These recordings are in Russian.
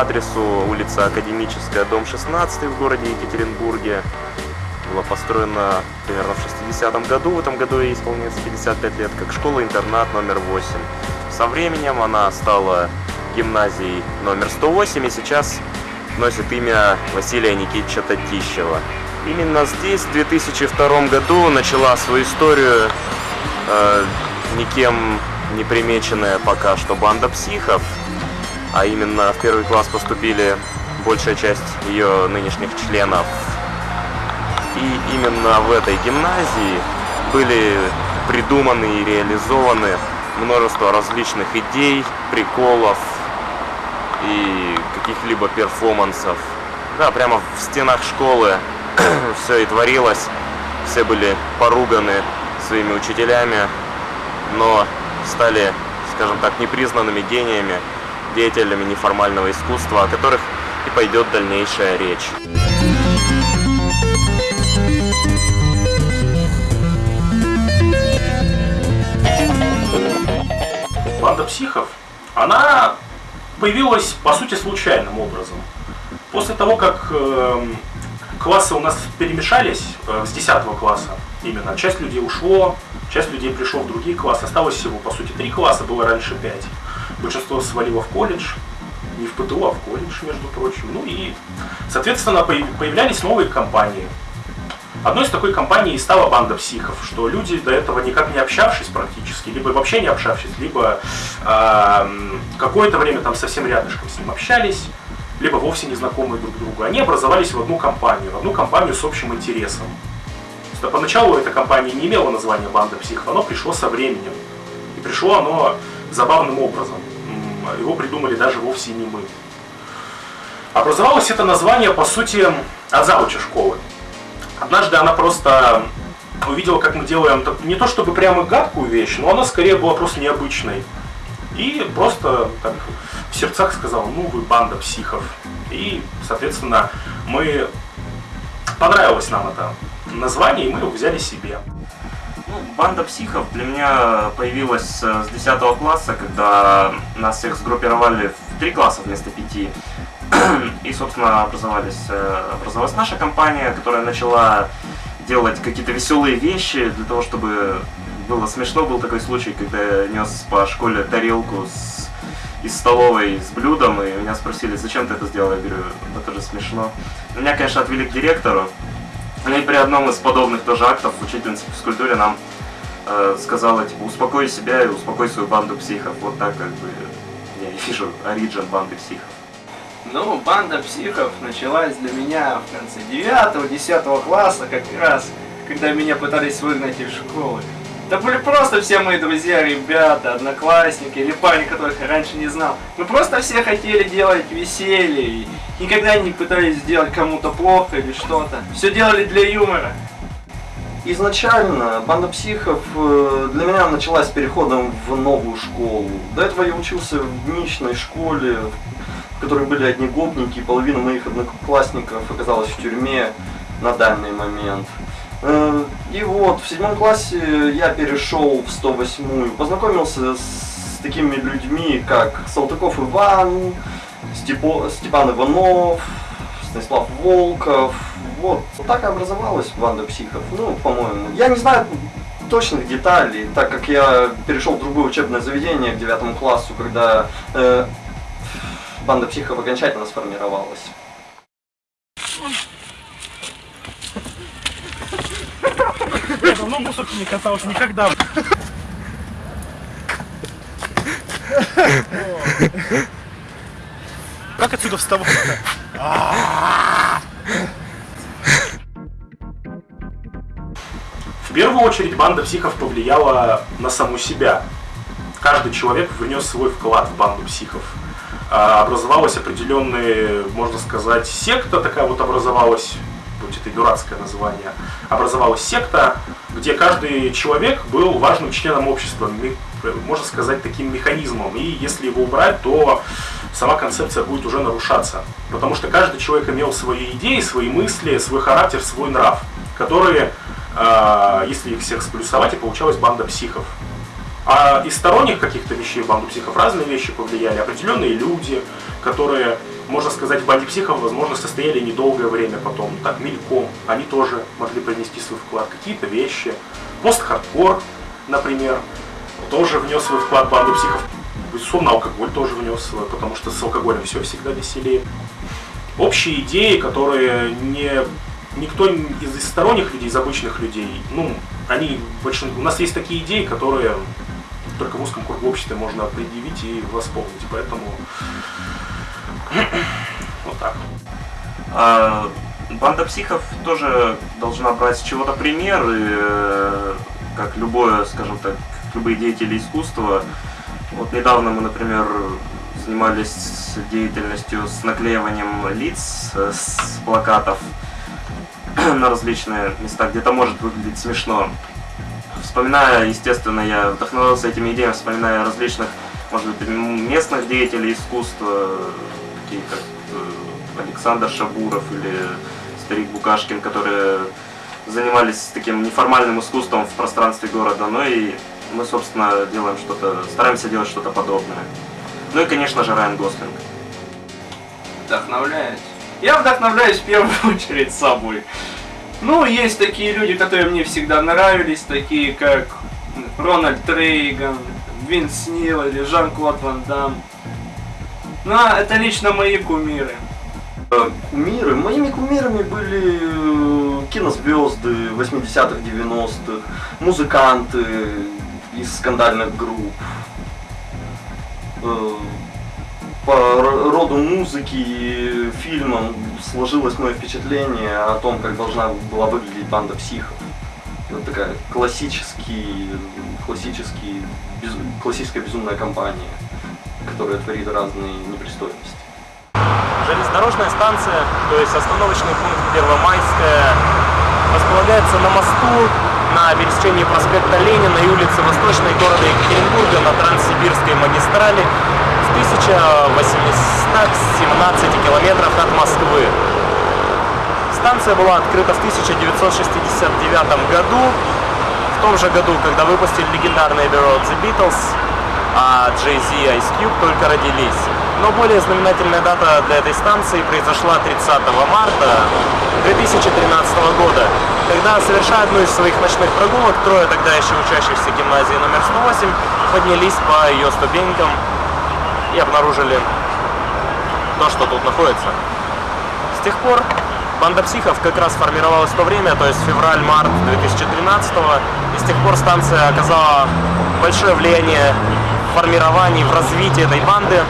адресу улица Академическая, дом 16 в городе Екатеринбурге. Была построена примерно в 60-м году, в этом году ей исполняется 55 лет, как школа-интернат номер 8. Со временем она стала гимназией номер 108 и сейчас носит имя Василия Никитича Татищева. Именно здесь в 2002 году начала свою историю э, никем не примеченная пока что банда психов, а именно в первый класс поступили большая часть ее нынешних членов. И именно в этой гимназии были придуманы и реализованы множество различных идей, приколов и каких-либо перформансов. Да, прямо в стенах школы все и творилось, все были поруганы своими учителями, но стали, скажем так, непризнанными гениями, деятелями неформального искусства, о которых и пойдет дальнейшая речь. Банда психов, она появилась, по сути, случайным образом. После того, как э, классы у нас перемешались э, с 10 класса, именно, часть людей ушло, часть людей пришло в другие классы, осталось всего, по сути, три класса, было раньше пять. Большинство свалило в колледж, не в ПТУ, а в колледж, между прочим. Ну и, соответственно, появлялись новые компании. Одной из такой компаний стала банда психов, что люди до этого никак не общавшись практически, либо вообще не общавшись, либо э, какое-то время там совсем рядышком с ним общались, либо вовсе не знакомые друг другу, они образовались в одну компанию, в одну компанию с общим интересом. Поначалу эта компания не имела названия банда психов, оно пришло со временем. И пришло оно забавным образом. Его придумали даже вовсе не мы. Образовалось это название, по сути, от завуча школы. Однажды она просто увидела, как мы делаем не то чтобы прямо гадкую вещь, но она скорее была просто необычной. И просто так в сердцах сказала, ну вы банда психов. И, соответственно, мы понравилось нам это название, и мы его взяли себе. Банда психов для меня появилась э, с 10 класса, когда нас всех сгруппировали в три класса вместо пяти. И, собственно, образовались, э, образовалась наша компания, которая начала делать какие-то веселые вещи для того, чтобы было смешно. Был такой случай, когда я нес по школе тарелку с, из столовой с блюдом, и меня спросили, зачем ты это сделал? Я говорю, это же смешно. Меня, конечно, отвели к директору, ну и при одном из подобных тоже актов учительница по физкультуре нам э, сказала, типа, успокой себя и успокой свою банду психов. Вот так как бы я вижу оригин банды психов. Ну, банда психов началась для меня в конце 9-10 класса, как раз, когда меня пытались выгнать из школы. Это были просто все мои друзья, ребята, одноклассники или парни, которых я раньше не знал. Мы просто все хотели делать веселье никогда не пытались сделать кому-то плохо или что-то. Все делали для юмора. Изначально банда психов э, для меня началась переходом в новую школу. До этого я учился в ничной школе, в которой были одни гопники, и половина моих одноклассников оказалась в тюрьме на данный момент. Э, и вот в седьмом классе я перешел в 108-ю, познакомился с такими людьми, как Салтыков Иван, Степо, Степан Иванов, Станислав Волков. Вот, вот так и образовалась банда психов, ну, по-моему. Я не знаю точных деталей, так как я перешел в другое учебное заведение к девятому классу, когда э, банда психов окончательно сформировалась. Я давно мусорки не катался, никогда. Как отсюда вставать? В первую очередь банда психов повлияла на саму себя. Каждый человек внес свой вклад в банду психов. А, образовалась определенная, можно сказать, секта такая вот образовалась, будь это дурацкое название, образовалась секта, где каждый человек был важным членом общества, можно сказать, таким механизмом. И если его убрать, то сама концепция будет уже нарушаться. Потому что каждый человек имел свои идеи, свои мысли, свой характер, свой нрав, которые, а, если их всех сплюсовать, и получалась банда психов. А из сторонних каких-то вещей банду психов разные вещи повлияли. Определенные люди, которые можно сказать, в банде психов, возможно, состояли недолгое время потом, так, мельком. Они тоже могли принести свой вклад. Какие-то вещи. Пост-хардкор, например, тоже внес свой вклад в банду психов. Безусловно, алкоголь тоже внес свой, потому что с алкоголем все всегда веселее. Общие идеи, которые не никто из, из сторонних людей, из обычных людей, ну, они большин... у нас есть такие идеи, которые только в узком кругу общества можно предъявить и восполнить. Поэтому вот так. А, банда психов тоже должна брать с чего-то пример, и, э, как любое, скажем так, любые деятели искусства. Вот недавно мы, например, занимались деятельностью с наклеиванием лиц э, с плакатов на различные места, где-то может выглядеть смешно. Вспоминая, естественно, я вдохновился этими идеями, вспоминая различных, может быть, местных деятелей искусства, такие как э, Александр Шабуров или старик Букашкин, которые занимались таким неформальным искусством в пространстве города, ну и мы, собственно, делаем что-то, стараемся делать что-то подобное. Ну и, конечно же, Райан Гослинг. Вдохновляюсь. Я вдохновляюсь в первую очередь собой. Ну, есть такие люди, которые мне всегда нравились, такие как Рональд Рейган, Винс Нил или Жан-Клод Ван Дам. Ну, а это лично мои кумиры. Э, Кумиры? Моими кумирами были э, кинозвезды 80-х, 90-х, музыканты из скандальных групп. Э, По роду музыки и фильмам сложилось мое впечатление о том, как должна была выглядеть банда психов. Это такая классический, классический, без- классическая безумная компания, которая творит разные непристойности. Железнодорожная станция, то есть остановочный пункт Первомайская, располагается на мосту на пересечении проспекта Ленина и улицы Восточной города Екатеринбурга на Транссибирской магистрали в 1817 километрах от Москвы. Станция была открыта в 1969 году, в том же году, когда выпустили Abbey Road The Beatles, а Jay-Z и Ice Cube только родились. Но более знаменательная дата для этой станции произошла 30 марта 2013 года, когда, совершая одну из своих ночных прогулок, трое тогда еще учащихся гимназии номер 108 поднялись по ее ступенькам и обнаружили то, что тут находится. С тех пор банда психов как раз формировалась в то время, то есть февраль-март 2013 и с тех пор станция оказала большое влияние формировании, в развитии этой банды,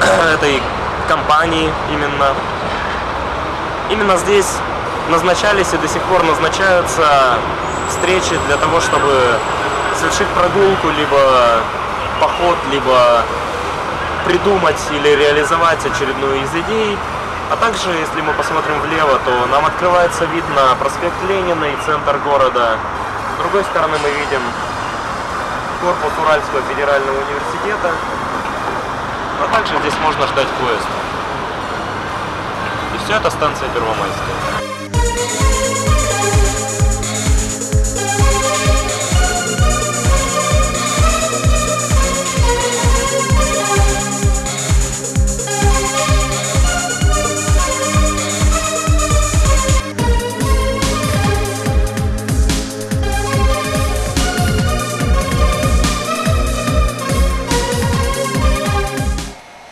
этой компании именно. Именно здесь назначались и до сих пор назначаются встречи для того, чтобы совершить прогулку, либо поход, либо придумать или реализовать очередную из идей. А также, если мы посмотрим влево, то нам открывается вид на проспект Ленина и центр города. С другой стороны мы видим корпус Уральского федерального университета. А также здесь можно ждать поезд. И все это станция Первомайская.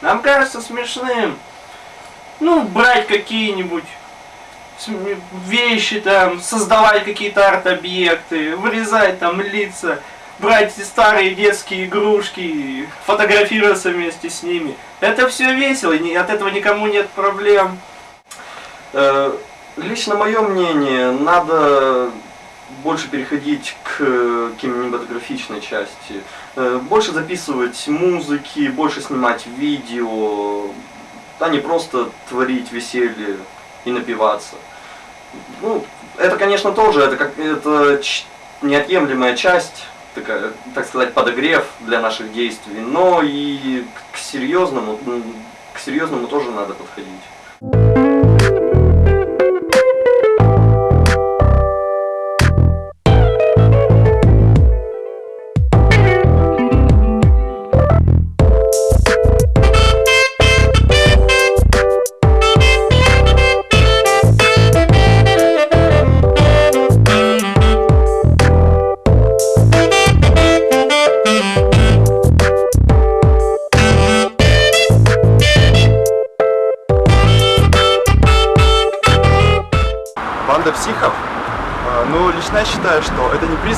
Нам кажется смешным, ну, брать какие-нибудь вещи там, создавать какие-то арт-объекты, вырезать там лица, брать старые детские игрушки, фотографироваться вместе с ними. Это все весело, и от этого никому нет проблем. Э, Лично мое мнение, надо больше переходить к э, кинематографичной части. Э, Больше записывать музыки, больше снимать видео, а не просто творить веселье и напиваться. Ну, это, конечно, тоже, это как это неотъемлемая часть, такая, так сказать, подогрев для наших действий, но и к серьезному, к серьезному тоже надо подходить.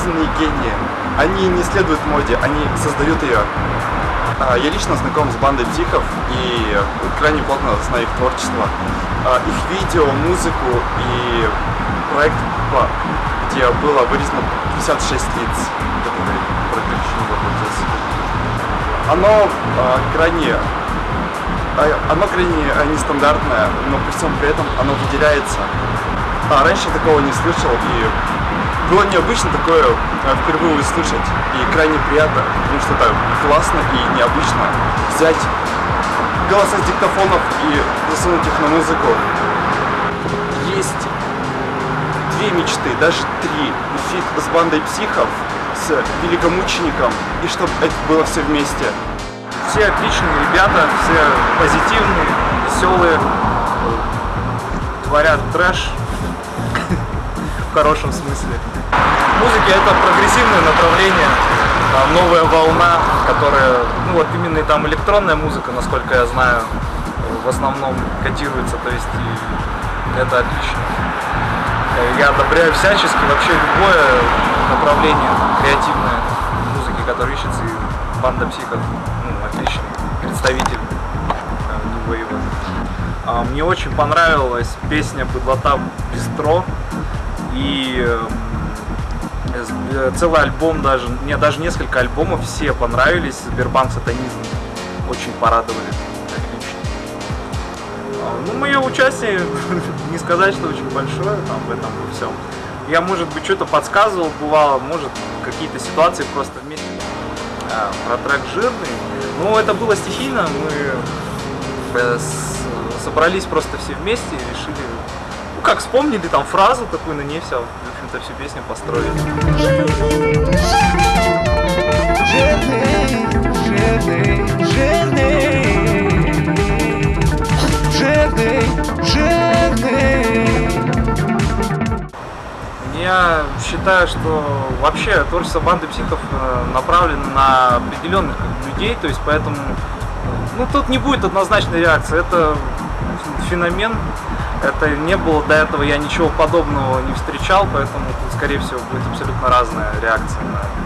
Это не признанные гении. Они не следуют моде, они создают ее. А, Я лично знаком с бандой психов и крайне плотно знаю их творчество. А, Их видео, музыку и проект, где было вырезано 56 лиц, которые прекращены в процессе. Оно крайне оно крайне а, нестандартное, но при всем при этом оно выделяется. А раньше такого не слышал, и было необычно такое а, впервые услышать, и крайне приятно, потому что это классно и необычно взять голоса с диктофонов и засунуть их на музыку. Есть две мечты, даже три. Фит с бандой психов, с великомучеником, и чтобы это было все вместе. Все отличные ребята, все позитивные, веселые, творят трэш хорошем смысле. Музыка это прогрессивное направление, а, новая волна, которая, ну вот именно и там электронная музыка, насколько я знаю, в основном котируется, то есть и это отлично. Я одобряю всячески вообще любое направление креативное музыки, которое ищется, и банда психов, ну, отличный представитель э, New Wave. А, Мне очень понравилась песня «Быдлота Бистро» и э, э, целый альбом даже, мне даже несколько альбомов все понравились, Сбербанк Сатанизм очень порадовали, Ну, мое участие, не сказать, что очень большое там в этом во всем. Я, может быть, что-то подсказывал, бывало, может, какие-то ситуации просто вместе. А, про трек «Жирный». Ну, это было стихийно, мы э, собрались просто все вместе и решили, как вспомнили там фразу такую, на ней все, в общем-то, всю песню построили. Жирный, жирный, жирный. Я считаю, что вообще творчество банды психов э, направлено на определенных людей, то есть поэтому ну тут не будет однозначной реакции, это феномен, это не было до этого, я ничего подобного не встречал, поэтому скорее всего будет абсолютно разная реакция на творчество.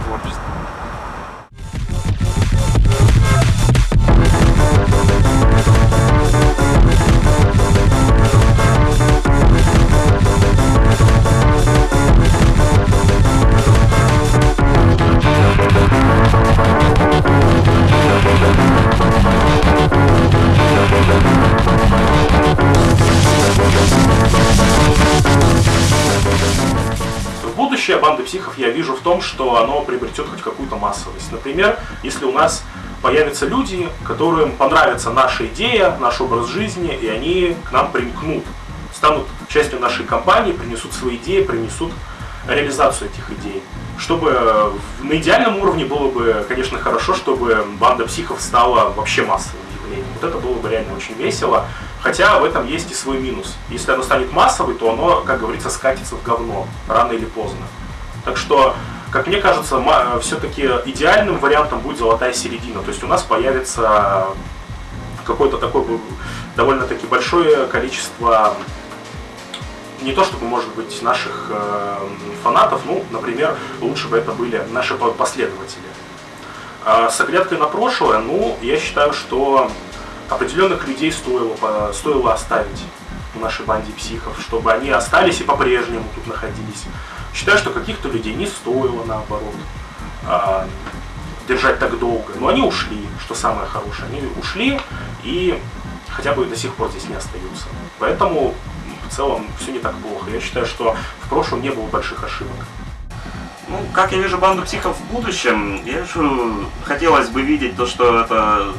Банды психов я вижу в том, что оно приобретет хоть какую-то массовость. Например, если у нас появятся люди, которым понравится наша идея, наш образ жизни, и они к нам примкнут, станут частью нашей компании, принесут свои идеи, принесут реализацию этих идей. Чтобы э, на идеальном уровне было бы, конечно, хорошо, чтобы банда психов стала вообще массовым явлением. Вот это было бы реально очень весело. Хотя в этом есть и свой минус. Если оно станет массовой, то оно, как говорится, скатится в говно рано или поздно. Так что, как мне кажется, все-таки идеальным вариантом будет золотая середина. То есть у нас появится какое-то такое довольно-таки большое количество не то чтобы, может быть, наших э, фанатов, ну, например, лучше бы это были наши по- последователи. А с оглядкой на прошлое, ну, я считаю, что определенных людей стоило, стоило оставить в нашей банде психов, чтобы они остались и по-прежнему тут находились. Считаю, что каких-то людей не стоило, наоборот, а, держать так долго. Но они ушли, что самое хорошее. Они ушли и хотя бы до сих пор здесь не остаются. Поэтому в целом все не так плохо. Я считаю, что в прошлом не было больших ошибок. Ну, как я вижу банду психов в будущем, я вижу, хотелось бы видеть то, что это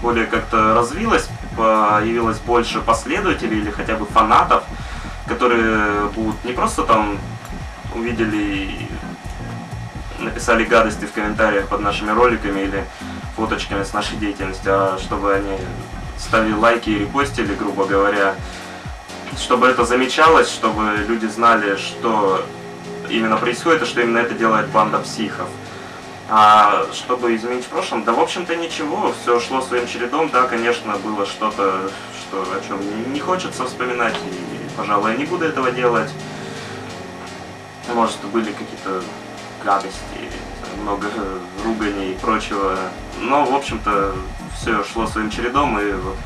более как-то развилось, появилось больше последователей или хотя бы фанатов, которые будут не просто там увидели и написали гадости в комментариях под нашими роликами или фоточками с нашей деятельностью, а чтобы они ставили лайки и репостили, грубо говоря, чтобы это замечалось, чтобы люди знали, что именно происходит, и что именно это делает банда психов. А чтобы изменить в прошлом, да в общем-то ничего, все шло своим чередом, да, конечно, было что-то, что, о чем не, хочется вспоминать, и, пожалуй, я не буду этого делать. Может, были какие-то гадости, много ругани и прочего. Но, в общем-то, все шло своим чередом, и вот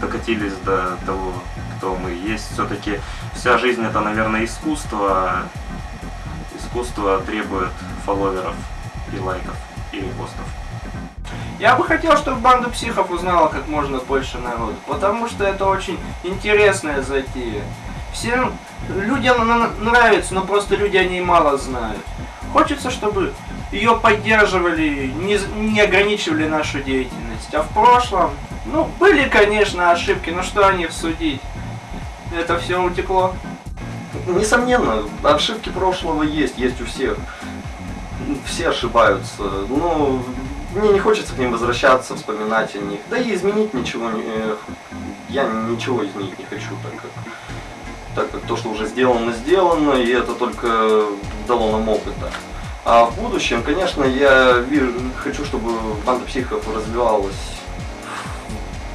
докатились до того, кто мы есть. Все-таки вся жизнь это, наверное, искусство. Искусство требует фолловеров и лайков, и репостов. Я бы хотел, чтобы банда психов узнала как можно больше народу, потому что это очень интересная затея. Всем людям она нравится, но просто люди о ней мало знают. Хочется, чтобы ее поддерживали, не, не ограничивали нашу деятельность. А в прошлом, ну, были, конечно, ошибки, но что о них судить? Это все утекло. Несомненно, ошибки прошлого есть, есть у всех. Все ошибаются. Но мне не хочется к ним возвращаться, вспоминать о них. Да и изменить ничего не... э, Я ничего изменить не хочу, так как, так как то, что уже сделано, сделано, и это только дало нам опыта. А в будущем, конечно, я вижу, хочу, чтобы банда психов развивалась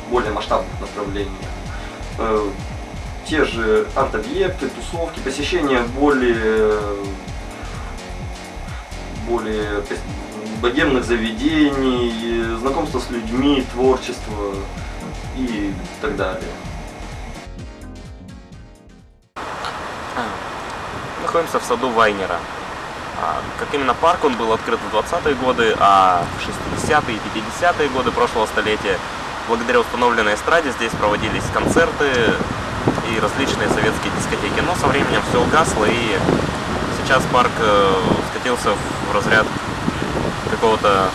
в более масштабных направлениях. Э, Те же арт-объекты, тусовки, посещение более более богемных заведений, знакомство с людьми, творчество и так далее. Находимся в саду Вайнера. А, Как именно парк, он был открыт в 20-е годы, а в 60-е и 50-е годы прошлого столетия благодаря установленной эстраде здесь проводились концерты и различные советские дискотеки. Но со временем все угасло и сейчас парк э, скатился в разряд какого-то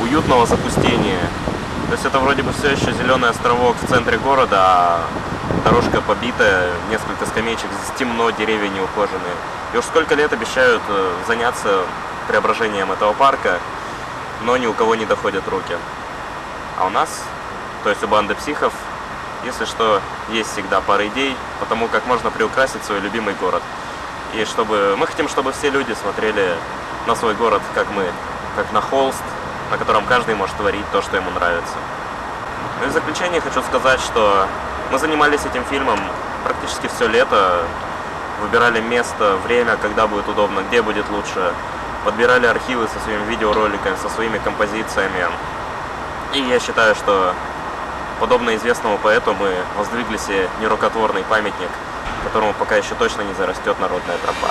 уютного запустения. То есть это вроде бы все еще зеленый островок в центре города, а дорожка побитая, несколько скамеечек, здесь темно, деревья не ухоженные. И уж сколько лет обещают э, заняться преображением этого парка, но ни у кого не доходят руки. А у нас, то есть у банды психов, если что, есть всегда пара идей по тому, как можно приукрасить свой любимый город. И чтобы мы хотим, чтобы все люди смотрели на свой город, как мы, как на холст, на котором каждый может творить то, что ему нравится. Ну и в заключение хочу сказать, что мы занимались этим фильмом практически все лето, выбирали место, время, когда будет удобно, где будет лучше, подбирали архивы со своими видеороликами, со своими композициями. И я считаю, что подобно известному поэту мы воздвигли себе нерукотворный памятник, которому пока еще точно не зарастет народная тропа.